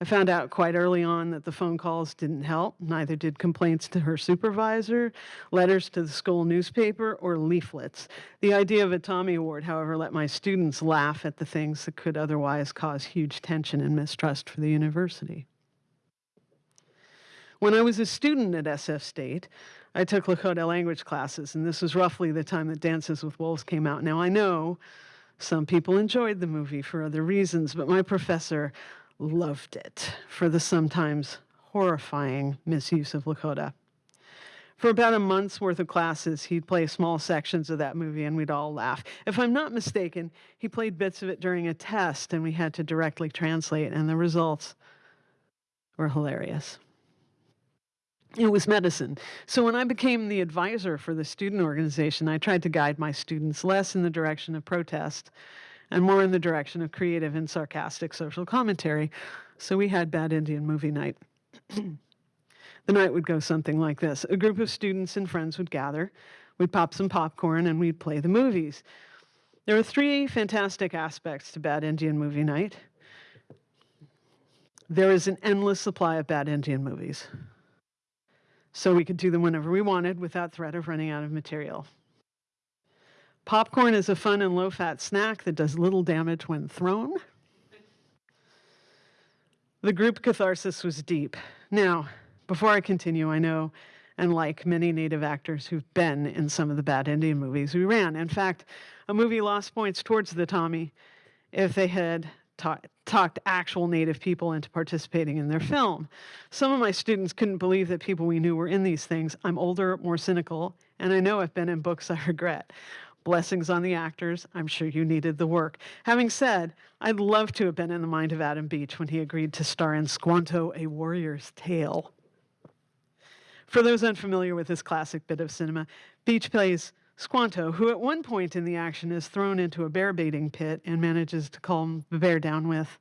I found out quite early on that the phone calls didn't help. Neither did complaints to her supervisor, letters to the school newspaper, or leaflets. The idea of a Tommy Award, however, let my students laugh at the things that could otherwise cause huge tension and mistrust for the university. When I was a student at SF State, I took Lakota language classes, and this was roughly the time that Dances with Wolves came out. Now, I know some people enjoyed the movie for other reasons, but my professor loved it for the sometimes horrifying misuse of Lakota. For about a month's worth of classes, he'd play small sections of that movie and we'd all laugh. If I'm not mistaken, he played bits of it during a test and we had to directly translate, and the results were hilarious. It was medicine. So when I became the advisor for the student organization, I tried to guide my students less in the direction of protest and more in the direction of creative and sarcastic social commentary. So we had Bad Indian Movie Night. the night would go something like this A group of students and friends would gather, we'd pop some popcorn, and we'd play the movies. There are three fantastic aspects to Bad Indian Movie Night. There is an endless supply of Bad Indian movies. So we could do them whenever we wanted without threat of running out of material. Popcorn is a fun and low fat snack that does little damage when thrown. The group catharsis was deep. Now, before I continue, I know and like many Native actors who've been in some of the bad Indian movies we ran. In fact, a movie lost points towards the Tommy if they had ta- talked actual Native people into participating in their film. Some of my students couldn't believe that people we knew were in these things. I'm older, more cynical, and I know I've been in books I regret. Blessings on the actors. I'm sure you needed the work. Having said, I'd love to have been in the mind of Adam Beach when he agreed to star in Squanto, A Warrior's Tale. For those unfamiliar with this classic bit of cinema, Beach plays Squanto, who at one point in the action is thrown into a bear baiting pit and manages to calm the bear down with,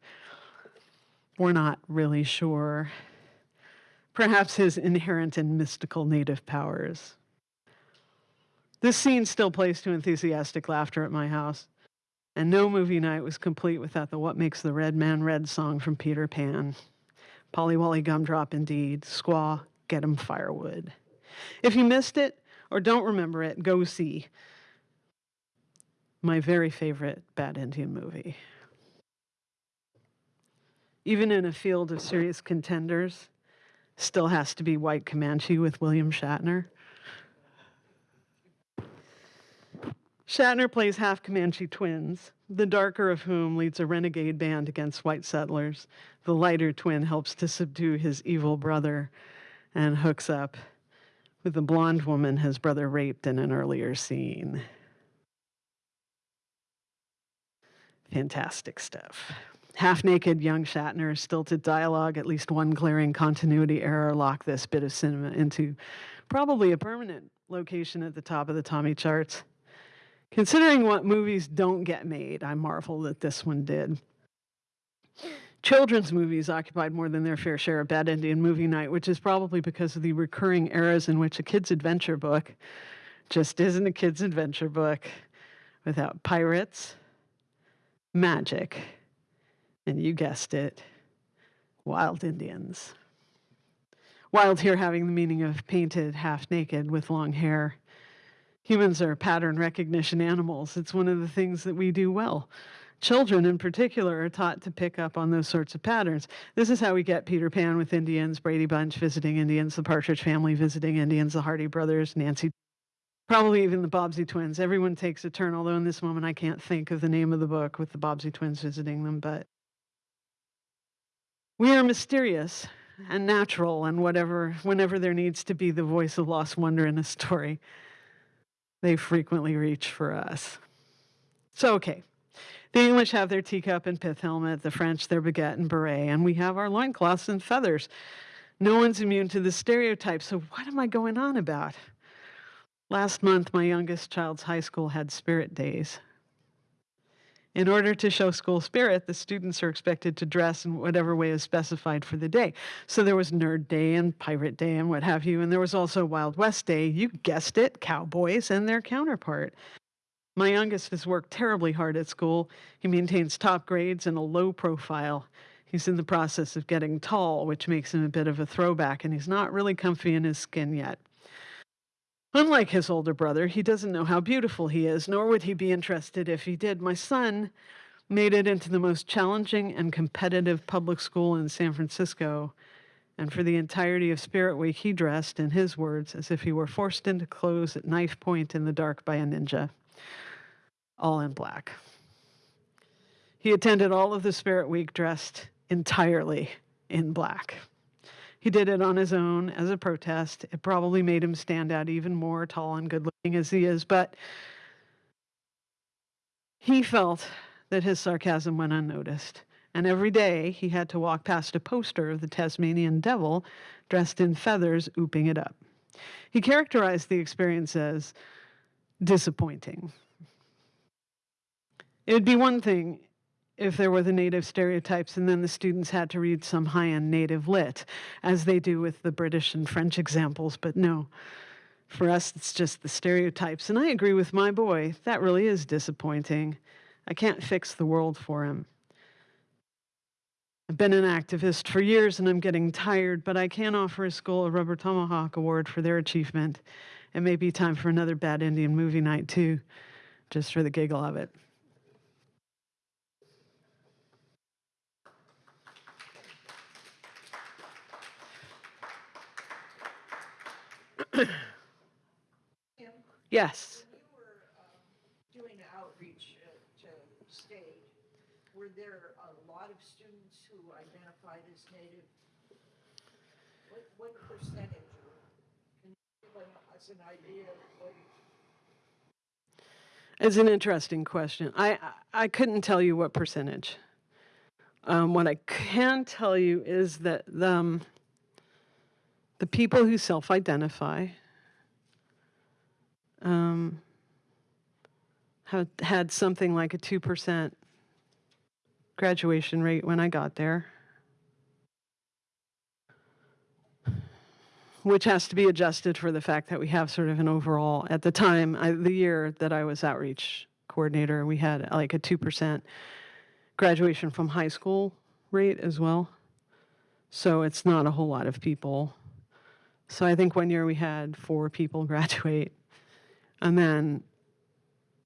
we're not really sure, perhaps his inherent and mystical native powers. This scene still plays to enthusiastic laughter at my house, and no movie night was complete without the What Makes the Red Man Red song from Peter Pan. Polly Wally Gumdrop, indeed. Squaw, get 'em firewood. If you missed it or don't remember it, go see my very favorite Bad Indian movie. Even in a field of serious contenders, still has to be White Comanche with William Shatner. Shatner plays half Comanche twins, the darker of whom leads a renegade band against white settlers. The lighter twin helps to subdue his evil brother and hooks up with the blonde woman his brother raped in an earlier scene. Fantastic stuff. Half naked young Shatner, stilted dialogue, at least one glaring continuity error lock this bit of cinema into probably a permanent location at the top of the Tommy charts. Considering what movies don't get made, I marvel that this one did. Children's movies occupied more than their fair share of Bad Indian movie night, which is probably because of the recurring eras in which a kid's adventure book just isn't a kid's adventure book without pirates, magic, and you guessed it, wild Indians. Wild here having the meaning of painted, half naked, with long hair. Humans are pattern recognition animals. It's one of the things that we do well. Children, in particular, are taught to pick up on those sorts of patterns. This is how we get Peter Pan with Indians, Brady Bunch visiting Indians, the Partridge Family visiting Indians, the Hardy Brothers, Nancy, probably even the Bobbsey twins. Everyone takes a turn, although in this moment I can't think of the name of the book with the Bobbsey twins visiting them, but we are mysterious and natural, and whatever, whenever there needs to be the voice of lost wonder in a story, they frequently reach for us. So, okay, the English have their teacup and pith helmet, the French their baguette and beret, and we have our loincloths and feathers. No one's immune to the stereotype, so what am I going on about? Last month, my youngest child's high school had spirit days. In order to show school spirit, the students are expected to dress in whatever way is specified for the day. So there was Nerd Day and Pirate Day and what have you, and there was also Wild West Day. You guessed it, cowboys and their counterpart. My youngest has worked terribly hard at school. He maintains top grades and a low profile. He's in the process of getting tall, which makes him a bit of a throwback, and he's not really comfy in his skin yet. Unlike his older brother, he doesn't know how beautiful he is, nor would he be interested if he did. My son made it into the most challenging and competitive public school in San Francisco. And for the entirety of Spirit Week, he dressed, in his words, as if he were forced into clothes at knife point in the dark by a ninja all in black. He attended all of the Spirit Week dressed entirely in black. He did it on his own as a protest. It probably made him stand out even more tall and good looking as he is, but he felt that his sarcasm went unnoticed. And every day he had to walk past a poster of the Tasmanian devil dressed in feathers, ooping it up. He characterized the experience as disappointing. It would be one thing if there were the native stereotypes and then the students had to read some high end native lit, as they do with the British and French examples, but no. For us, it's just the stereotypes. And I agree with my boy, that really is disappointing. I can't fix the world for him. I've been an activist for years and I'm getting tired, but I can offer a school a Rubber Tomahawk Award for their achievement. It may be time for another Bad Indian movie night, too, just for the giggle of it. Yes. When you were um, doing outreach uh, to state, were there a lot of students who identified as Native? What, what percentage? or Can you give us an idea of what? It's an interesting question. I I I couldn't tell you what percentage. Um, what I can tell you is that the, um, the people who self-identify um, have had something like a two percent graduation rate when I got there, which has to be adjusted for the fact that we have sort of an overall. At the time, I, the year that I was outreach coordinator, we had like a two percent graduation from high school rate as well. So it's not a whole lot of people. So I think one year we had four people graduate. And then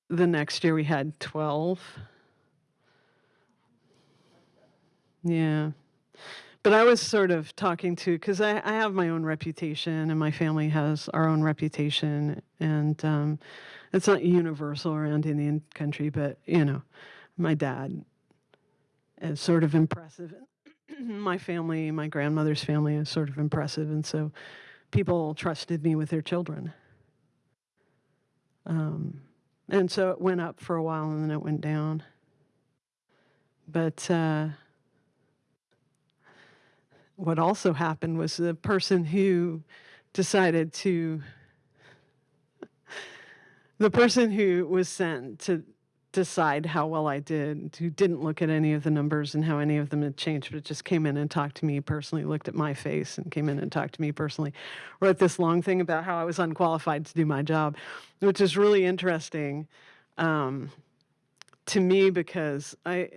the next year we had 12. Yeah. But I was sort of talking to, because I, I have my own reputation and my family has our own reputation. And um, it's not universal around Indian country, but, you know, my dad is sort of impressive. my family, my grandmother's family is sort of impressive. And so people trusted me with their children. Um, and so it went up for a while and then it went down. But uh, what also happened was the person who decided to, the person who was sent to decide how well I did, who didn't look at any of the numbers and how any of them had changed, but just came in and talked to me personally, looked at my face and came in and talked to me personally, wrote this long thing about how I was unqualified to do my job, which is really interesting um, to me because I,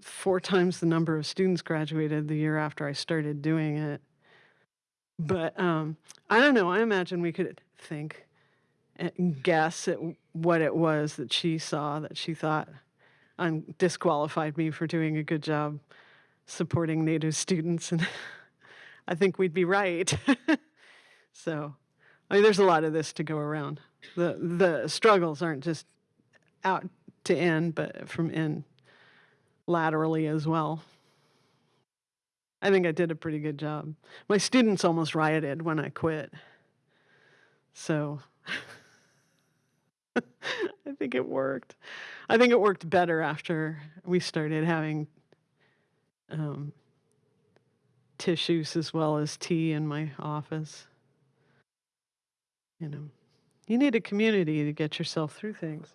four times the number of students graduated the year after I started doing it. But um, I don't know. I imagine we could think and guess at what it was that she saw that she thought um, disqualified me for doing a good job supporting Native students, and I think we'd be right. so, I mean, there's a lot of this to go around. the The struggles aren't just out to in, but from in laterally as well. I think I did a pretty good job. My students almost rioted when I quit. So think it worked. I think it worked better after we started having um, tissues as well as tea in my office. You know, you need a community to get yourself through things.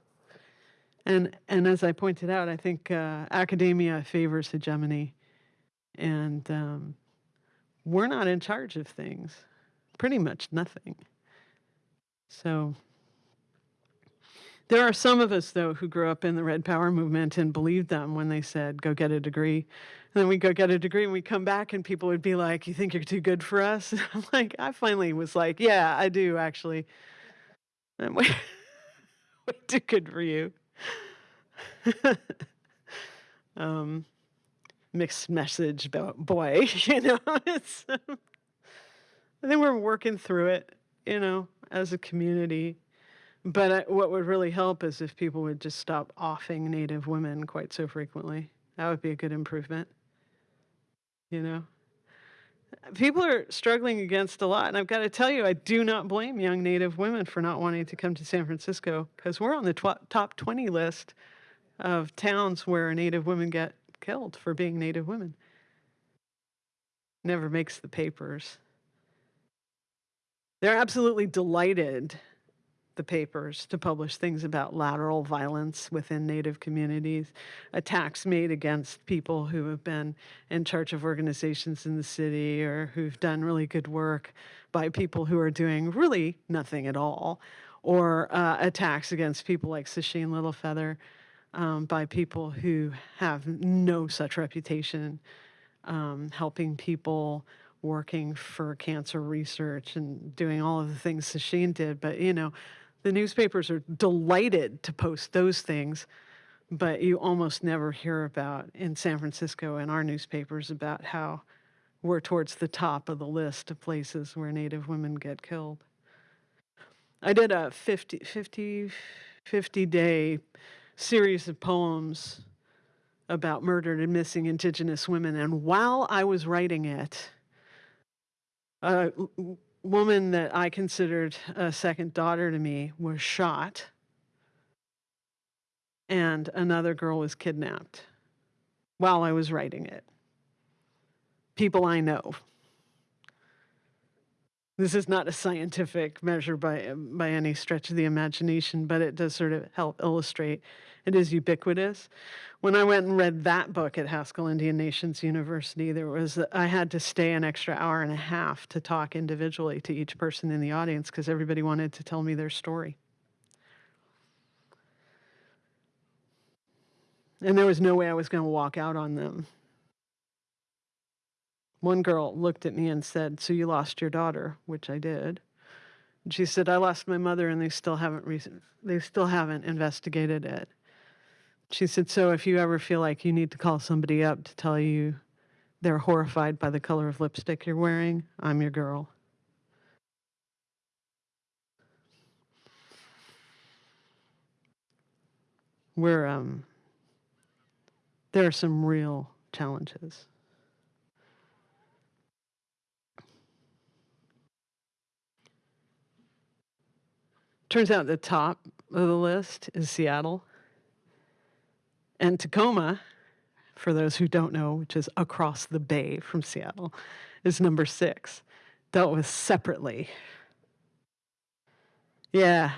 And and as I pointed out, I think uh, academia favors hegemony, and um, we're not in charge of things. Pretty much nothing. So there are some of us, though, who grew up in the Red Power movement and believed them when they said, go get a degree. And then we go get a degree and we come back and people would be like, you think you're too good for us? And I'm like, I finally was like, yeah, I do actually. I'm way, way too good for you. um, mixed message boy, you know. It's, I think we're working through it, you know, as a community. But I, what would really help is if people would just stop offing Native women quite so frequently. That would be a good improvement. You know? people are struggling against a lot. And I've got to tell you, I do not blame young Native women for not wanting to come to San Francisco because we're on the top 20 list of towns where Native women get killed for being Native women. Never makes the papers. They're absolutely delighted, the papers, to publish things about lateral violence within Native communities, attacks made against people who have been in charge of organizations in the city or who've done really good work by people who are doing really nothing at all, or uh, attacks against people like Sacheen Littlefeather um, by people who have no such reputation, um, helping people, working for cancer research, and doing all of the things Sacheen did. But, you know, the newspapers are delighted to post those things, but you almost never hear about in San Francisco in our newspapers about how we're towards the top of the list of places where Native women get killed. I did a 50, 50, 50 day series of poems about murdered and missing Indigenous women. And while I was writing it, w- woman that I considered a second daughter to me was shot, and another girl was kidnapped while I was writing it. People I know. This is not a scientific measure by by any stretch of the imagination, but it does sort of help illustrate. It is ubiquitous. When I went and read that book at Haskell Indian Nations University, there was I had to stay an extra hour and a half to talk individually to each person in the audience because everybody wanted to tell me their story. And there was no way I was going to walk out on them. One girl looked at me and said, "So you lost your daughter?" Which I did. And she said, "I lost my mother, and they still haven't they still haven't investigated it." She said, "So if you ever feel like you need to call somebody up to tell you they're horrified by the color of lipstick you're wearing, I'm your girl." We're um, there are some real challenges. Turns out the top of the list is Seattle. And Tacoma, for those who don't know, which is across the bay from Seattle, is number six, dealt with separately. Yeah.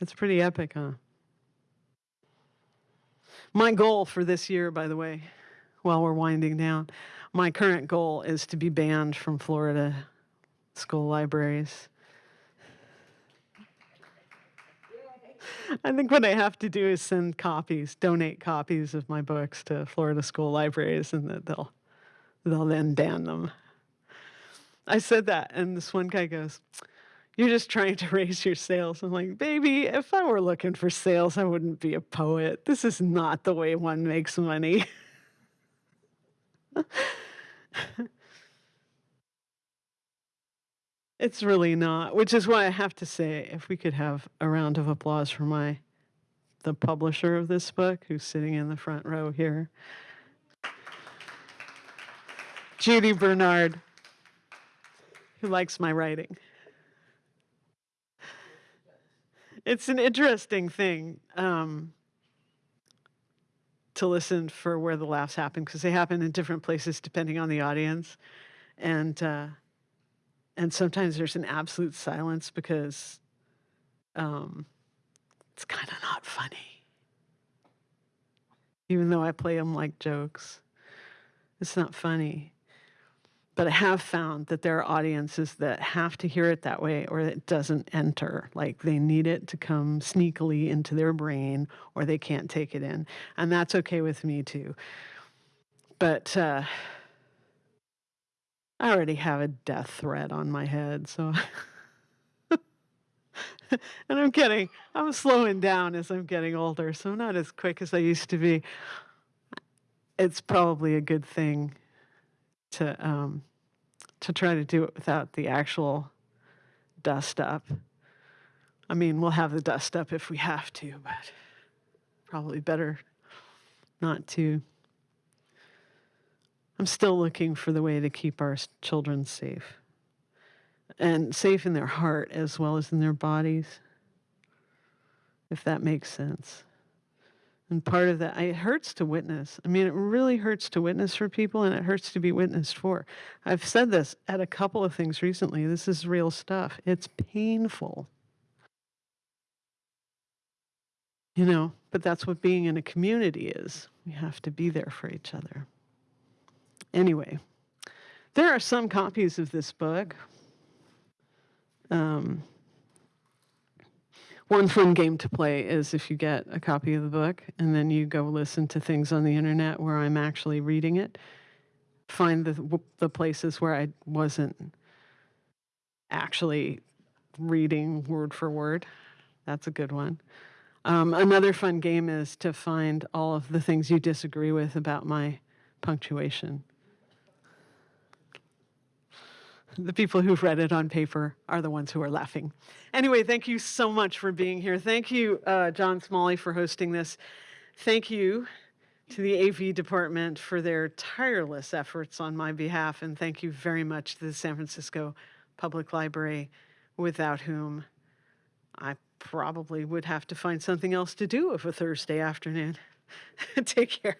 It's pretty epic, huh? My goal for this year, by the way, while we're winding down, my current goal is to be banned from Florida school libraries. I think what I have to do is send copies, donate copies of my books to Florida school libraries, and that they'll they'll then ban them. I said that, and this one guy goes, "You're just trying to raise your sales." I'm like, "Baby, if I were looking for sales, I wouldn't be a poet. This is not the way one makes money." It's really not, which is why I have to say, if we could have a round of applause for my the publisher of this book, who's sitting in the front row here, Judy Bernard, who likes my writing. It's an interesting thing um, to listen for where the laughs happen because they happen in different places depending on the audience, and. Uh, and sometimes there's an absolute silence because um, it's kind of not funny. Even though I play them like jokes, it's not funny. But I have found that there are audiences that have to hear it that way or it doesn't enter. Like they need it to come sneakily into their brain or they can't take it in. And that's okay with me too. But, uh, I already have a death threat on my head, so. and I'm getting, I'm slowing down as I'm getting older, so I'm not as quick as I used to be. It's probably a good thing to um, to try to do it without the actual dust up. I mean, we'll have the dust up if we have to, but probably better not to. I'm still looking for the way to keep our children safe and safe in their heart as well as in their bodies, if that makes sense. And part of that, it hurts to witness. I mean, it really hurts to witness for people and it hurts to be witnessed for. I've said this at a couple of things recently. This is real stuff. It's painful. You know, but that's what being in a community is. We have to be there for each other. Anyway, there are some copies of this book. Um, one fun game to play is if you get a copy of the book and then you go listen to things on the internet where I'm actually reading it, find the, the places where I wasn't actually reading word for word. That's a good one. Um, another fun game is to find all of the things you disagree with about my punctuation. The people who've read it on paper are the ones who are laughing. Anyway, thank you so much for being here. Thank you, uh, John Smalley, for hosting this. Thank you to the AV department for their tireless efforts on my behalf. And thank you very much to the San Francisco Public Library, without whom I probably would have to find something else to do of a Thursday afternoon. Take care.